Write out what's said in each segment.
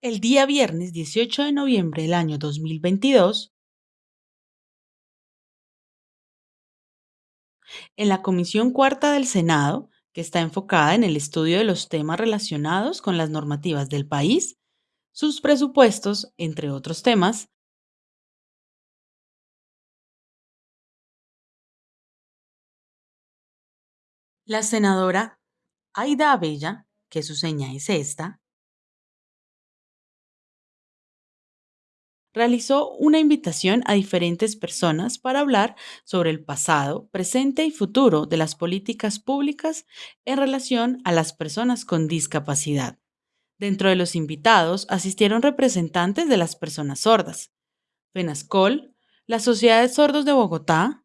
El día viernes 18 de noviembre del año 2022, en la Comisión Cuarta del Senado, que está enfocada en el estudio de los temas relacionados con las normativas del país, sus presupuestos, entre otros temas, la senadora Aida Abella, que su seña es esta, realizó una invitación a diferentes personas para hablar sobre el pasado, presente y futuro de las políticas públicas en relación a las personas con discapacidad. Dentro de los invitados asistieron representantes de las personas sordas, FENASCOL, la Sociedad de Sordos de Bogotá,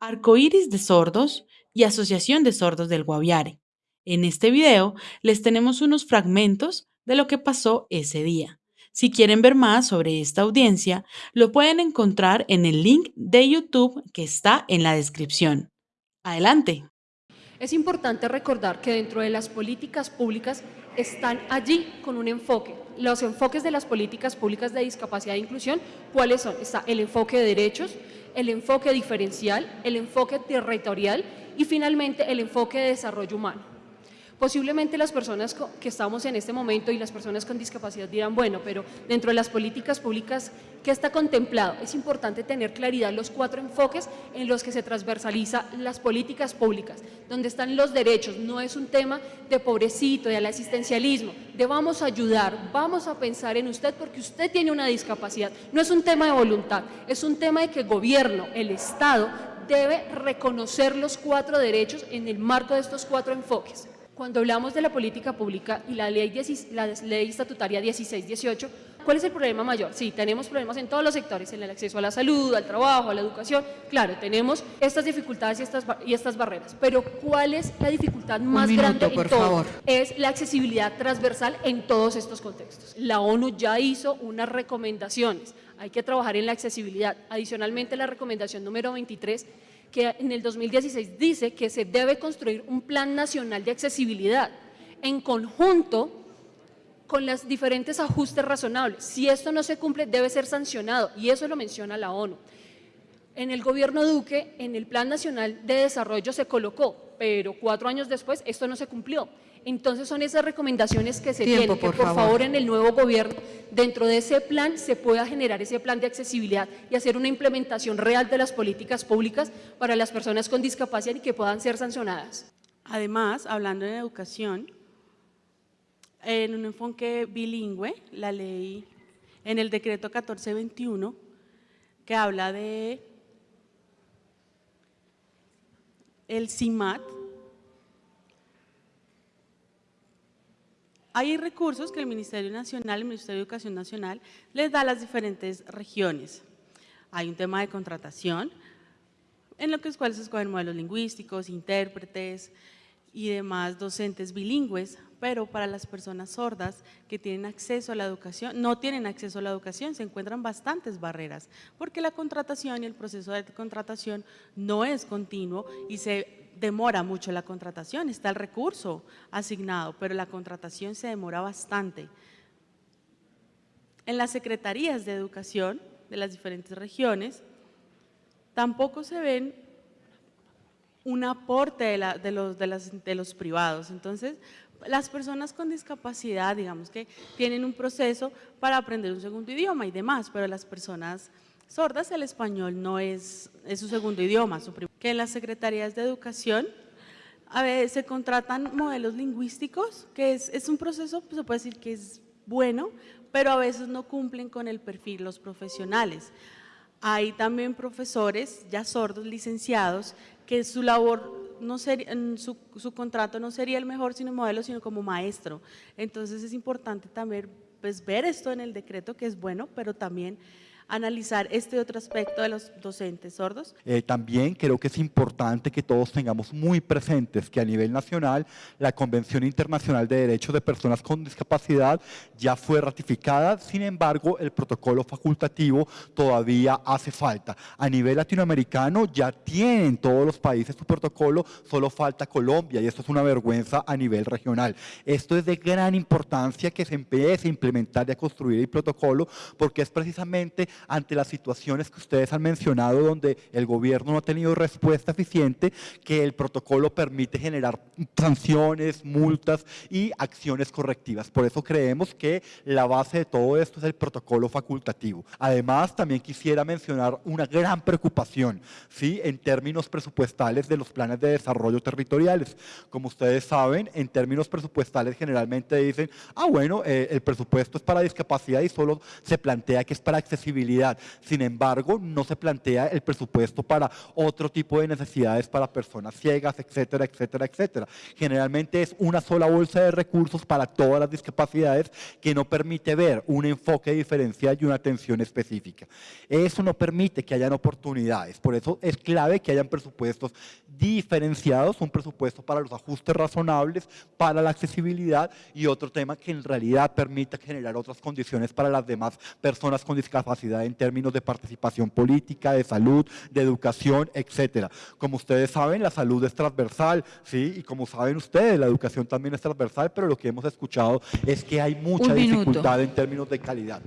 Arcoíris de Sordos y Asociación de Sordos del Guaviare. En este video les tenemos unos fragmentos de lo que pasó ese día. Si quieren ver más sobre esta audiencia, lo pueden encontrar en el link de YouTube que está en la descripción. Adelante. Es importante recordar que dentro de las políticas públicas están allí con un enfoque. Los enfoques de las políticas públicas de discapacidad e inclusión, ¿cuáles son? Está el enfoque de derechos, el enfoque diferencial, el enfoque territorial y finalmente el enfoque de desarrollo humano. Posiblemente las personas que estamos en este momento y las personas con discapacidad dirán, bueno, pero dentro de las políticas públicas, ¿qué está contemplado? Es importante tener claridad los cuatro enfoques en los que se transversaliza las políticas públicas, donde están los derechos, no es un tema de pobrecito, de asistencialismo, de vamos a ayudar, vamos a pensar en usted porque usted tiene una discapacidad, no es un tema de voluntad, es un tema de que el gobierno, el Estado, debe reconocer los cuatro derechos en el marco de estos cuatro enfoques. Cuando hablamos de la política pública y la ley, la ley estatutaria 16-18, ¿cuál es el problema mayor? Sí, tenemos problemas en todos los sectores, en el acceso a la salud, al trabajo, a la educación, claro, tenemos estas dificultades y estas, y estas barreras, pero ¿cuál es la dificultad más grande en todo? Es la accesibilidad transversal en todos estos contextos. La ONU ya hizo unas recomendaciones, hay que trabajar en la accesibilidad. Adicionalmente, la recomendación número 23 que en el 2016 dice que se debe construir un plan nacional de accesibilidad en conjunto con los diferentes ajustes razonables. Si esto no se cumple, debe ser sancionado y eso lo menciona la ONU. En el gobierno Duque, en el Plan Nacional de Desarrollo se colocó, pero cuatro años después esto no se cumplió. Entonces son esas recomendaciones que se tienen, que por favor. en el nuevo gobierno, dentro de ese plan, se pueda generar ese plan de accesibilidad y hacer una implementación real de las políticas públicas para las personas con discapacidad y que puedan ser sancionadas. Además, hablando de educación, en un enfoque bilingüe, la ley, en el decreto 1421, que habla de el CIMAT, Hay recursos que el Ministerio Nacional, el Ministerio de Educación Nacional, les da a las diferentes regiones. Hay un tema de contratación, en lo que es cuales se escogen modelos lingüísticos, intérpretes y demás docentes bilingües, pero para las personas sordas que tienen acceso a la educación, no tienen acceso a la educación, se encuentran bastantes barreras, porque la contratación y el proceso de contratación no es continuo y se demora mucho la contratación, está el recurso asignado, pero la contratación se demora bastante. En las secretarías de educación de las diferentes regiones, tampoco se ven un aporte de, los, de los privados. Entonces, las personas con discapacidad, digamos que tienen un proceso para aprender un segundo idioma y demás, pero las personas sordas el español no es, es su segundo idioma, su que en las secretarías de educación a veces se contratan modelos lingüísticos, que es, un proceso, pues, se puede decir que es bueno, pero a veces no cumplen con el perfil los profesionales. Hay también profesores ya sordos, licenciados, que su labor, no sería, su, su contrato no sería el mejor sino modelo, sino como maestro. Entonces es importante también pues, ver esto en el decreto, que es bueno, pero también analizar este otro aspecto de los docentes sordos? Eh, también creo que es importante que todos tengamos muy presentes que a nivel nacional la Convención Internacional de Derechos de Personas con Discapacidad ya fue ratificada, sin embargo el protocolo facultativo todavía hace falta. A nivel latinoamericano ya tienen todos los países su protocolo, solo falta Colombia y esto es una vergüenza a nivel regional. Esto es de gran importancia que se empiece a implementar y a construir el protocolo porque es precisamente ante las situaciones que ustedes han mencionado donde el gobierno no ha tenido respuesta eficiente que el protocolo permite generar sanciones, multas y acciones correctivas. Por eso creemos que la base de todo esto es el protocolo facultativo. Además, también quisiera mencionar una gran preocupación ¿sí? en términos presupuestales de los planes de desarrollo territoriales. Como ustedes saben, en términos presupuestales generalmente dicen, ah bueno, eh, el presupuesto es para discapacidad y solo se plantea que es para accesibilidad. Sin embargo, no se plantea el presupuesto para otro tipo de necesidades para personas ciegas, etcétera, etcétera, etcétera. Generalmente es una sola bolsa de recursos para todas las discapacidades que no permite ver un enfoque diferencial y una atención específica. Eso no permite que hayan oportunidades, por eso es clave que hayan presupuestos diferenciados, un presupuesto para los ajustes razonables, para la accesibilidad y otro tema que en realidad permita generar otras condiciones para las demás personas con discapacidad en términos de participación política, de salud, de educación, etcétera. Como ustedes saben, la salud es transversal, ¿sí? Y como saben ustedes, la educación también es transversal, pero lo que hemos escuchado es que hay mucha dificultad en términos de calidad.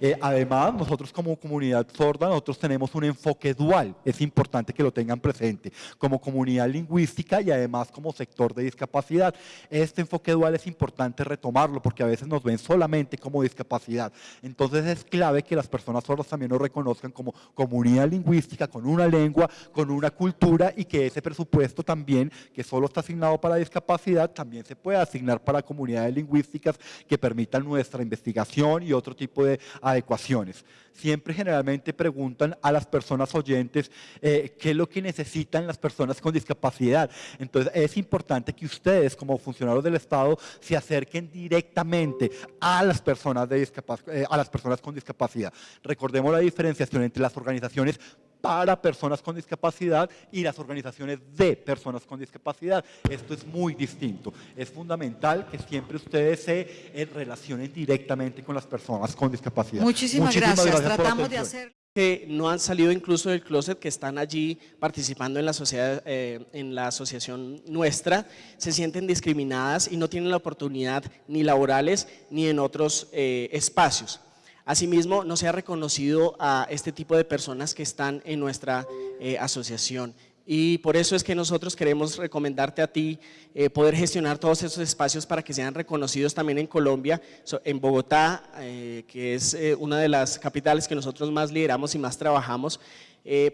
Eh, además, nosotros como comunidad sorda, nosotros tenemos un enfoque dual, es importante que lo tengan presente, como comunidad lingüística y además como sector de discapacidad. Este enfoque dual es importante retomarlo porque a veces nos ven solamente como discapacidad. Entonces es clave que las personas sordas también nos reconozcan como comunidad lingüística, con una lengua, con una cultura y que ese presupuesto también, que solo está asignado para discapacidad, también se pueda asignar para comunidades lingüísticas que permitan nuestra investigación y otro tipo de adecuaciones. Siempre generalmente preguntan a las personas oyentes eh, qué es lo que necesitan las personas con discapacidad. Entonces es importante que ustedes como funcionarios del Estado se acerquen directamente a las personas, eh, a las personas con discapacidad. Recordemos la diferenciación entre las organizaciones para personas con discapacidad y las organizaciones de personas con discapacidad. Esto es muy distinto. Es fundamental que siempre ustedes se eh, relacionen directamente con las personas con discapacidad. Muchísimas, gracias. Tratamos de hacer que no han salido incluso del closet, que están allí participando en la, sociedad, eh, en la asociación nuestra, se sienten discriminadas y no tienen la oportunidad ni laborales ni en otros eh, espacios. Asimismo, no se ha reconocido a este tipo de personas que están en nuestra eh, asociación. Y por eso es que nosotros queremos recomendarte a ti eh, poder gestionar todos esos espacios para que sean reconocidos también en Colombia, en Bogotá, eh, que es una de las capitales que nosotros más lideramos y más trabajamos,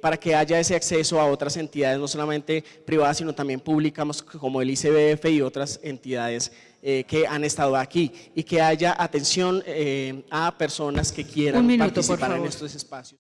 para que haya ese acceso a otras entidades, no solamente privadas, sino también públicas como el ICBF y otras entidades eh, que han estado aquí y que haya atención eh, a personas que quieran participar en estos espacios.